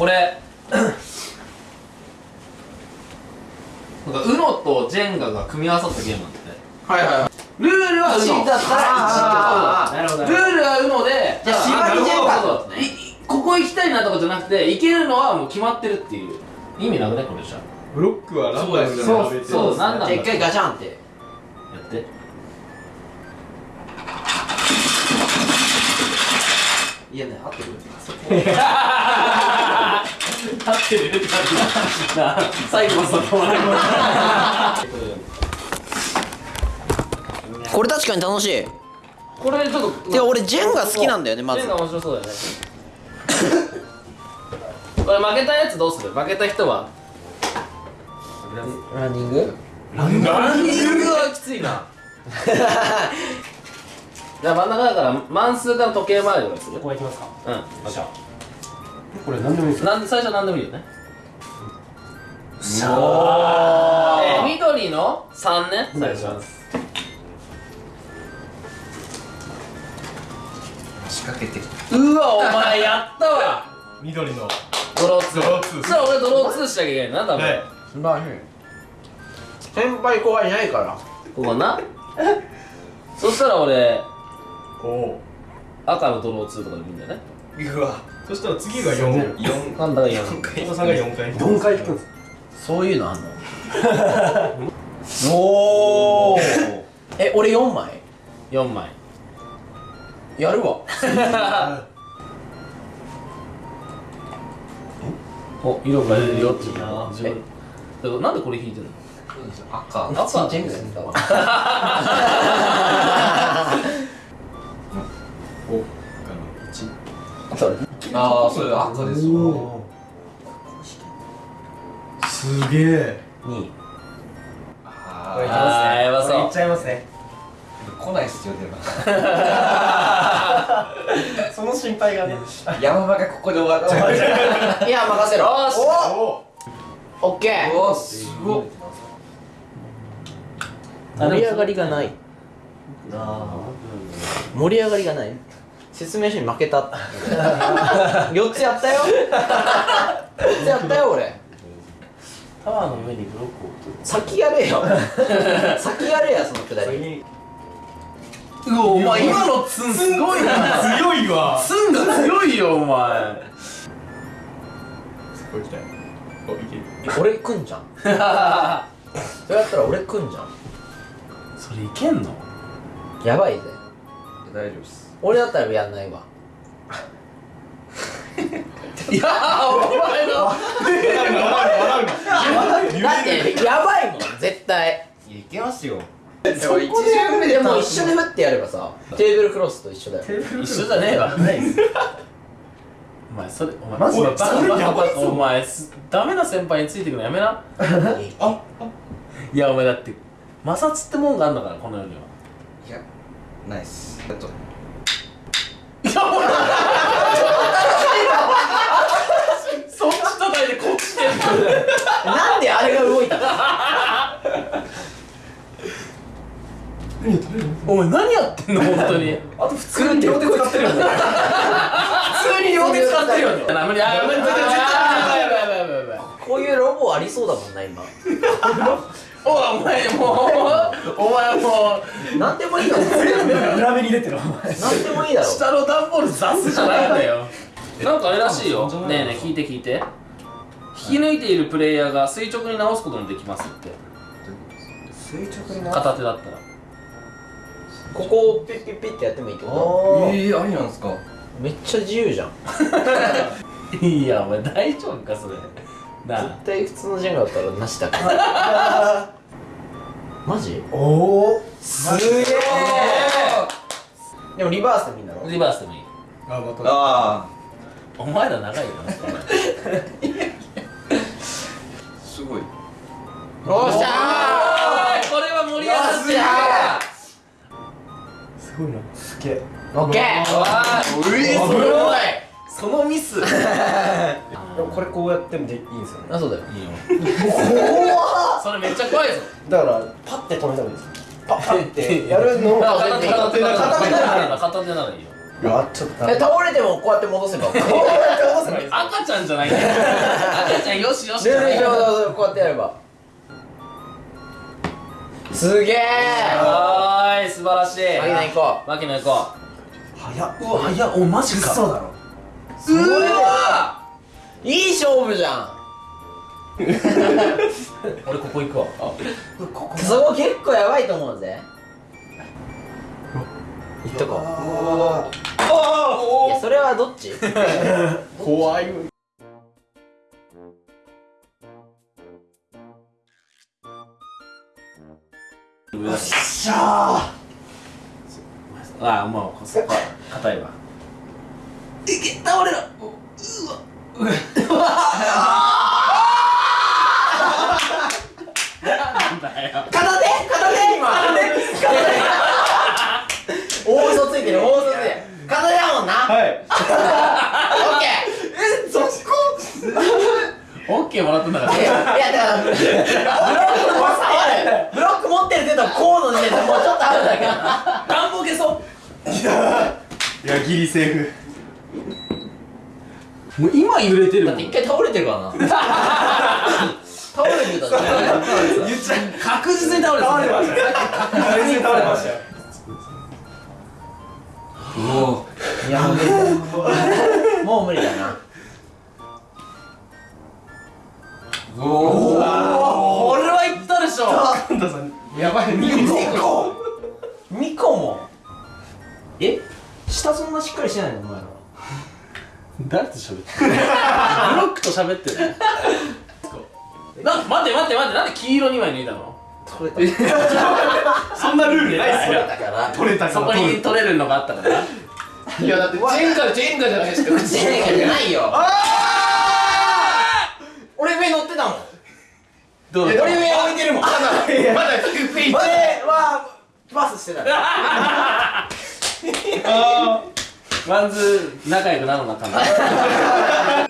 これ。なんか UNO とジェンガが組み合わさったゲームなんだってはいはいはい。ルールは UNO 1だったらあーなるほどルールは UNO でじゃあ縛りジェンガここ行きたいなとかじゃなくて行けるのはもう決まってるっていう。意味なくねこれじゃ。ブロックはランダムでそう並べてそうなんだ。じゃあ一回ガチャンって。やって。いやね合ってる？立ってるな最後はそこまでこれ確かに楽しい。これちょっといや俺ジェンガ好きなんだよねまず。ジェンガ面白そうだよね。これ負けたやつどうする？負けた人は？ランニング？ランニングはきついな。じゃあ真ん中だから満数から時計回りをする？ここ行きますか。うん。よっしゃこれ何でもいいですよ。なんで最初は何でもいいよね。しゃえー、緑の3ね最初仕掛けてうわお前やったわ。緑の。ドロー2ドローツー。そしたら俺ドロー2しなきゃいけないなんだお前、はい素晴らしい先輩後輩いないから。ここな。そしたら俺おお赤のドロー2とかでもいいんだよねうわ。そしたら次が4 4なんだか4太田さんが4回。4回引くんですそういうのあんの？おおえ俺4枚？4枚。やるわ。お色が出るよっていうな自分。だからなんでこれ引いてんの？赤。赤ジェンガやったわああそれ赤ですわすげえ。2あこれいきあーやばそう。ねいっちゃいますね。ー来ないっすよでも。その心配がね。山場がここで終わっちゃう。いや任せろ。よしおオッケーおすごっ。盛り上がりがない。あ。盛り上がりがない説明書に負けた。4つやったよ。4つやったよ俺。タワーの上にブロックを置く先やれよ。先やれやそのくだり。うわお前今のツンすごいな。強いわツンが強いよお前そこ行きたいおいける俺来んじゃんそれやったら俺来んじゃんそれいけんのやばいぜ大丈夫っす俺だったらやんないわ。いやーお前の。やばいもん絶対。いやいけますよ。でも一巡目でも一緒に振ってやればさテーブルクロスと一緒だよ。一緒じゃねえわ。ないですお前それお前マジでお前バカそれお前すダメな先輩についてくのやめな。あいやお前だって摩擦ってもんがあるんだからこの世には。いやナイス。あとそっち叩いてこっちでなんであれが動いたの？お前何やってんの本当に。あと普通に両手使ってるよね。普通に両手使ってるよね。あ無理あ無理こういうロボありそうだもんな今。おいお前もうお前もなんでもいいだろ裏目に出てる。お前なんでもいいだろ。う下の段ボールザスじゃないんだよ。なんかあれらしいよ。ねえねえ聞いて聞いて引き抜いているプレイヤーが垂直に直すこともできますって垂直にな片手だったら。ここをピッピッピッってやってもいいってこええー、ありなんですか？とめっちゃ自由じゃん。いやお前大丈夫かそれ。絶対普通のジェンガだったらなしだから。マジ？おおすげえでもリバースでもいいんだろ？リバースでもいい。ああお前ら長いよな おっしゃこれは盛り上がってる。すごいな。すげえ。ーオッケー！うえすごい。そのミス。でもこれこうやってもでいいんですよね。あそうだよ。いいよ。それめっちゃ怖いぞ。だからパッて止めたらいいです。パッてやるのを。片手片手なら片手ならいいよ。うわちょっと。え倒れてもこうやって戻せばこうやって戻せば赤ちゃんじゃないんだよ。赤ちゃんよしよしじゃないこうやってやればすげえ。い素晴らしい。マキナ行こ牧野行こ早っ。ううわ早っ。おマジか。そうだろ。うわういい勝負じゃん。俺ここ行くわあそこ結構やばいと思うぜ。いっとこう。いやそれはどっち？怖い上だしゃあもうそこは硬いわ。いけ倒れろうわなんだよ。片手片手今大嘘つい。てる大嘘つい。てる片手だもんなはい。オッケえそこオッケーもらったんだからい。やだからブロックもあるブロック持ってるけどこうの時点でもうちょっとあるだけ願望消そう。いやギリセーフ。もう今揺れてるだって一回倒れてるからな。倒れて。たじゃん言っちゃ確実に倒れて倒れました。全然倒れました。いやもうミコもえ？下そんなしっかりしてないの？お前ら。誰と喋ってる ブロックと喋ってる。な待って待って待って。なんで黄色2枚抜いたの？取れた。そんなルールないっすよ。だから。取れたそこに取れるのがあったから。いやだってジェンガジェンガじゃないですか。ジェンガじゃないよ。俺上乗ってたもん。どう俺上置いてるもん。まだまだ9フェイ俺はパスしてた ワンズ仲良くなるのかな。